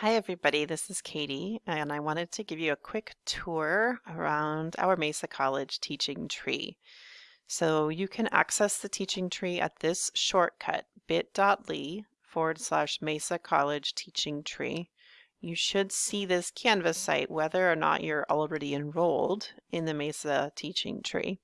Hi everybody, this is Katie and I wanted to give you a quick tour around our Mesa College teaching tree. So you can access the teaching tree at this shortcut bit.ly forward slash Mesa College teaching tree. You should see this Canvas site whether or not you're already enrolled in the Mesa teaching tree.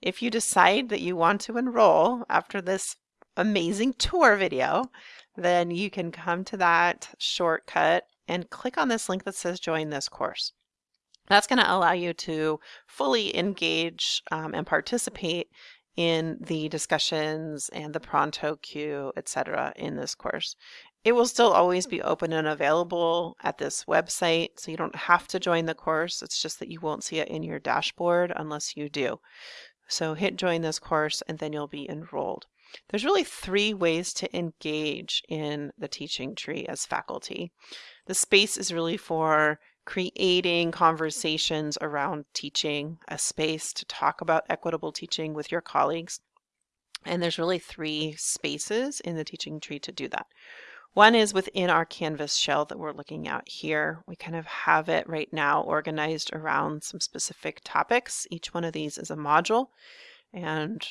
If you decide that you want to enroll after this amazing tour video, then you can come to that shortcut and click on this link that says join this course. That's going to allow you to fully engage um, and participate in the discussions and the pronto queue, etc. in this course. It will still always be open and available at this website, so you don't have to join the course. It's just that you won't see it in your dashboard unless you do. So hit join this course and then you'll be enrolled. There's really three ways to engage in the teaching tree as faculty. The space is really for creating conversations around teaching, a space to talk about equitable teaching with your colleagues. And there's really three spaces in the teaching tree to do that. One is within our Canvas shell that we're looking at here. We kind of have it right now organized around some specific topics. Each one of these is a module and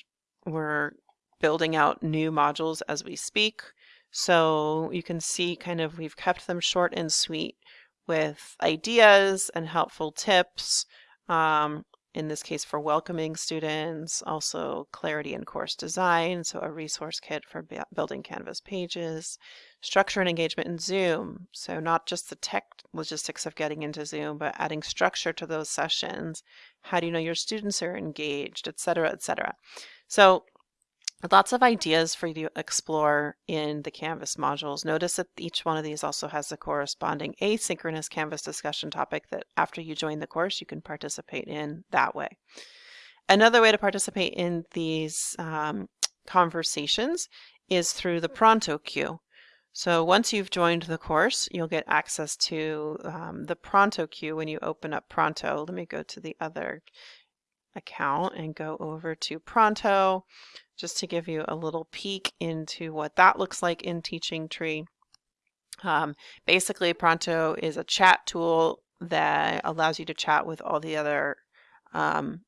we're building out new modules as we speak. So you can see kind of we've kept them short and sweet with ideas and helpful tips. Um, in this case for welcoming students, also clarity in course design, so a resource kit for building Canvas pages, structure and engagement in Zoom, so not just the tech logistics of getting into Zoom, but adding structure to those sessions. How do you know your students are engaged, etc., etc. So Lots of ideas for you to explore in the Canvas modules. Notice that each one of these also has a corresponding asynchronous Canvas discussion topic that after you join the course, you can participate in that way. Another way to participate in these um, conversations is through the Pronto queue. So once you've joined the course, you'll get access to um, the Pronto queue when you open up Pronto. Let me go to the other account and go over to Pronto just to give you a little peek into what that looks like in Teaching Tree. Um, basically, Pronto is a chat tool that allows you to chat with all the other um,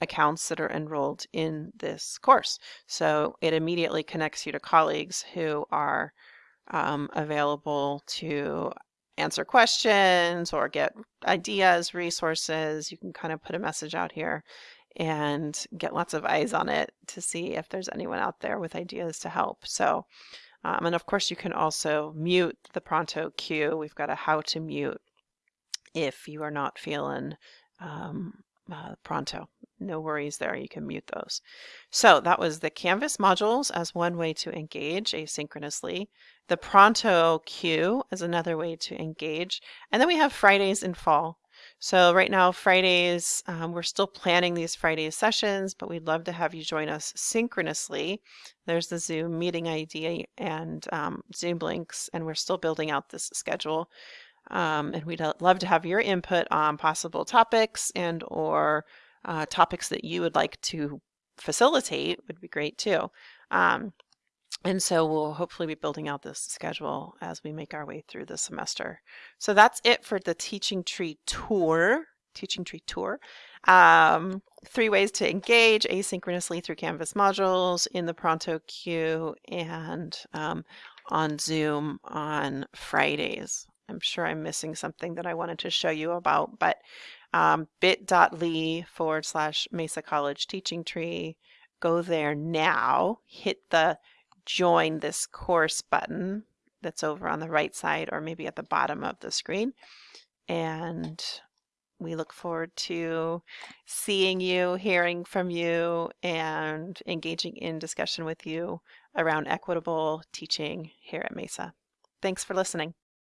accounts that are enrolled in this course. So it immediately connects you to colleagues who are um, available to answer questions or get ideas, resources. You can kind of put a message out here and get lots of eyes on it to see if there's anyone out there with ideas to help. So, um, and of course you can also mute the Pronto queue. We've got a how to mute if you are not feeling um, uh, Pronto. No worries there, you can mute those. So that was the Canvas modules as one way to engage asynchronously. The Pronto queue is another way to engage. And then we have Fridays in fall. So right now, Fridays, um, we're still planning these Friday sessions, but we'd love to have you join us synchronously. There's the Zoom meeting ID and um, Zoom links, and we're still building out this schedule. Um, and we'd love to have your input on possible topics and or uh, topics that you would like to facilitate would be great too. Um, and so we'll hopefully be building out this schedule as we make our way through the semester. So that's it for the Teaching Tree Tour, Teaching Tree Tour. Um, three ways to engage asynchronously through Canvas modules in the Pronto queue and um, on Zoom on Fridays. I'm sure I'm missing something that I wanted to show you about, but um, bit.ly forward slash Mesa College Teaching Tree. Go there now, hit the join this course button that's over on the right side or maybe at the bottom of the screen. And we look forward to seeing you, hearing from you, and engaging in discussion with you around equitable teaching here at Mesa. Thanks for listening.